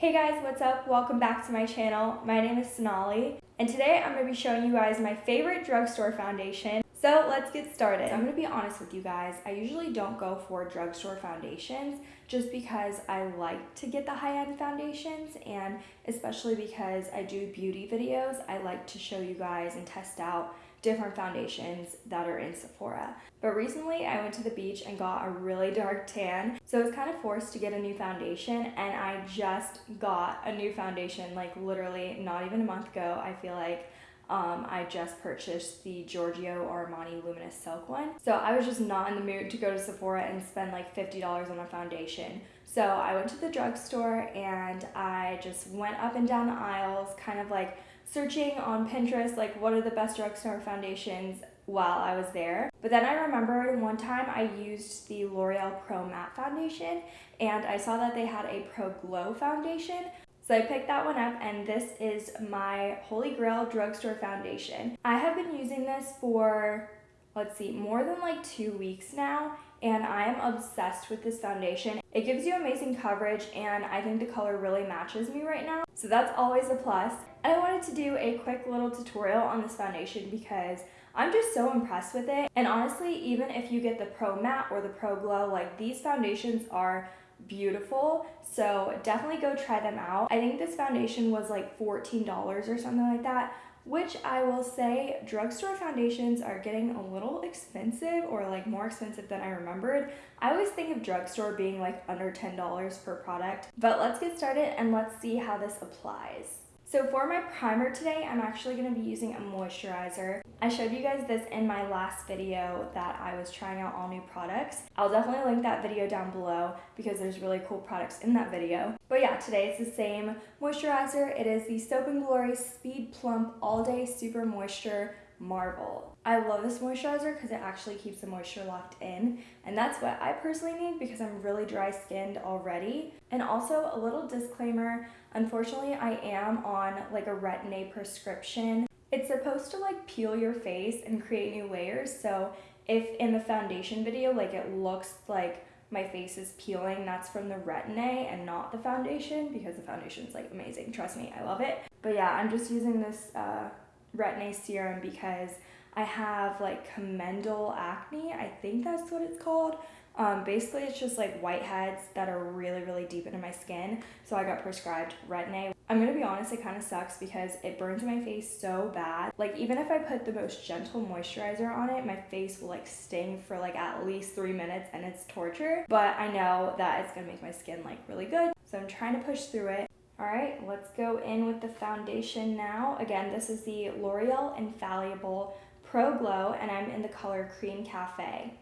Hey guys, what's up? Welcome back to my channel. My name is Sonali, and today I'm going to be showing you guys my favorite drugstore foundation. So let's get started. I'm going to be honest with you guys. I usually don't go for drugstore foundations just because I like to get the high-end foundations and especially because I do beauty videos, I like to show you guys and test out different foundations that are in Sephora. But recently I went to the beach and got a really dark tan, so I was kind of forced to get a new foundation and I just got a new foundation like literally not even a month ago. I feel like um, I just purchased the Giorgio Armani Luminous Silk one. So I was just not in the mood to go to Sephora and spend like $50 on a foundation. So I went to the drugstore and I just went up and down the aisles, kind of like searching on Pinterest, like what are the best drugstore foundations while I was there. But then I remembered one time I used the L'Oreal Pro Matte Foundation and I saw that they had a Pro Glow foundation. So I picked that one up and this is my Holy Grail Drugstore Foundation. I have been using this for, let's see, more than like two weeks now and I am obsessed with this foundation. It gives you amazing coverage and I think the color really matches me right now. So that's always a plus. And I wanted to do a quick little tutorial on this foundation because I'm just so impressed with it. And honestly, even if you get the Pro Matte or the Pro Glow, like these foundations are beautiful. So definitely go try them out. I think this foundation was like $14 or something like that which I will say drugstore foundations are getting a little expensive or like more expensive than I remembered. I always think of drugstore being like under $10 per product, but let's get started and let's see how this applies. So for my primer today, I'm actually going to be using a moisturizer. I showed you guys this in my last video that I was trying out all new products. I'll definitely link that video down below because there's really cool products in that video. But yeah, today it's the same moisturizer. It is the Soap & Glory Speed Plump All Day Super Moisture Marble. I love this moisturizer because it actually keeps the moisture locked in and that's what I personally need because I'm really dry skinned already. And also a little disclaimer, unfortunately I am on like a Retin-A prescription. It's supposed to like peel your face and create new layers so if in the foundation video like it looks like my face is peeling, that's from the Retin-A and not the foundation because the foundation is like amazing. Trust me, I love it. But yeah, I'm just using this uh, Retin-A serum because I have like comedonal acne. I think that's what it's called. Um, basically, it's just like whiteheads that are really, really deep into my skin. So I got prescribed Retin-A. I'm gonna be honest, it kind of sucks because it burns my face so bad. Like even if I put the most gentle moisturizer on it, my face will like sting for like at least three minutes and it's torture. But I know that it's gonna make my skin like really good. So I'm trying to push through it. All right, let's go in with the foundation now. Again, this is the L'Oreal Infallible Pro Glow, and I'm in the color Cream Cafe.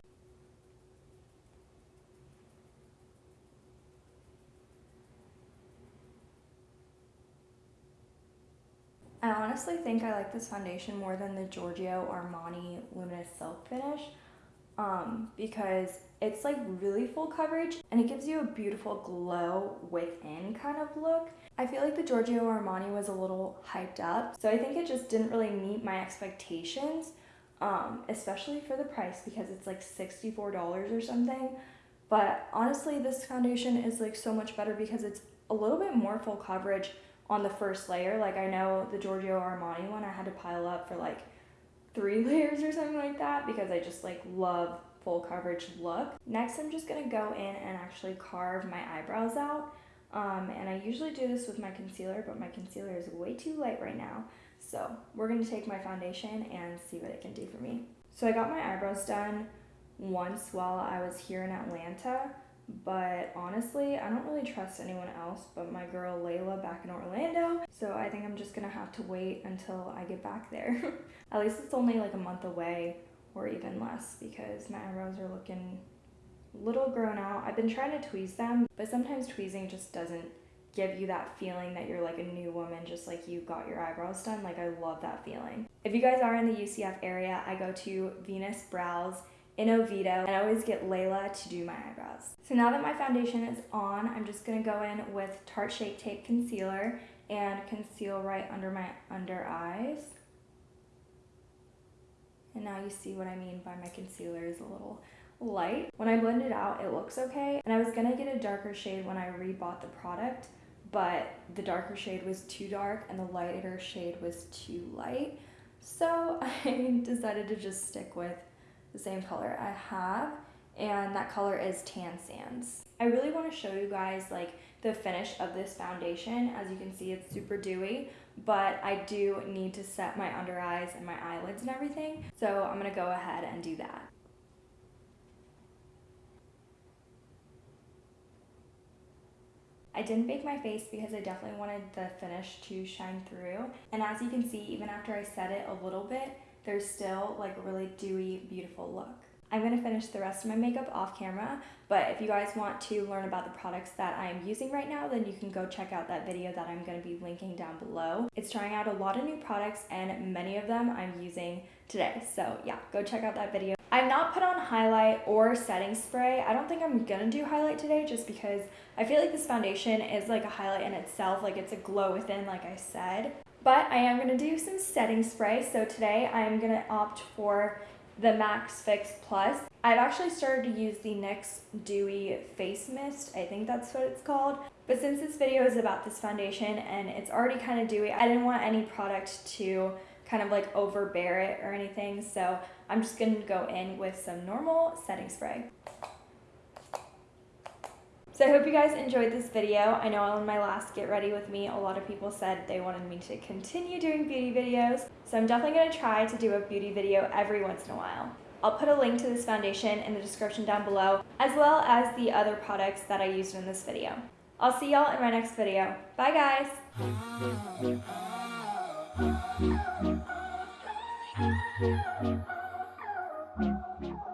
I honestly think I like this foundation more than the Giorgio Armani Luminous Silk Finish um, because it's like really full coverage and it gives you a beautiful glow within kind of look. I feel like the Giorgio Armani was a little hyped up, so I think it just didn't really meet my expectations, um, especially for the price because it's like $64 or something. But honestly, this foundation is like so much better because it's a little bit more full coverage on the first layer. Like I know the Giorgio Armani one I had to pile up for like three layers or something like that because I just like love full coverage look. Next, I'm just gonna go in and actually carve my eyebrows out. Um, and I usually do this with my concealer, but my concealer is way too light right now. So we're gonna take my foundation and see what it can do for me. So I got my eyebrows done once while I was here in Atlanta, but honestly, I don't really trust anyone else but my girl Layla back in Orlando. So I think I'm just gonna have to wait until I get back there. At least it's only like a month away or even less because my eyebrows are looking little grown out. I've been trying to tweeze them, but sometimes tweezing just doesn't give you that feeling that you're like a new woman just like you got your eyebrows done. Like I love that feeling. If you guys are in the UCF area, I go to Venus Brows in Oviedo and I always get Layla to do my eyebrows. So now that my foundation is on, I'm just gonna go in with Tarte Shape Tape Concealer and conceal right under my under eyes. And now you see what I mean by my concealer is a little light. When I blend it out, it looks okay. And I was gonna get a darker shade when I rebought the product, but the darker shade was too dark and the lighter shade was too light. So I decided to just stick with the same color I have and that color is Tan Sands. I really want to show you guys like the finish of this foundation. As you can see, it's super dewy, but I do need to set my under eyes and my eyelids and everything. So I'm gonna go ahead and do that. I didn't bake my face because I definitely wanted the finish to shine through. And as you can see, even after I set it a little bit, there's still like a really dewy, beautiful look. I'm to finish the rest of my makeup off camera, but if you guys want to learn about the products that I'm using right now, then you can go check out that video that I'm to be linking down below. It's trying out a lot of new products and many of them I'm using today. So yeah, go check out that video. I've not put on highlight or setting spray. I don't think I'm gonna do highlight today just because I feel like this foundation is like a highlight in itself, like it's a glow within like I said. But I am gonna do some setting spray. So today I'm gonna opt for the MAC Fix Plus. I've actually started to use the NYX Dewy Face Mist. I think that's what it's called. But since this video is about this foundation and it's already kind of dewy, I didn't want any product to kind of like overbear it or anything. So I'm just gonna go in with some normal setting spray. So I hope you guys enjoyed this video. I know on my last Get Ready With Me, a lot of people said they wanted me to continue doing beauty videos. So I'm definitely gonna try to do a beauty video every once in a while. I'll put a link to this foundation in the description down below, as well as the other products that I used in this video. I'll see y'all in my next video. Bye guys!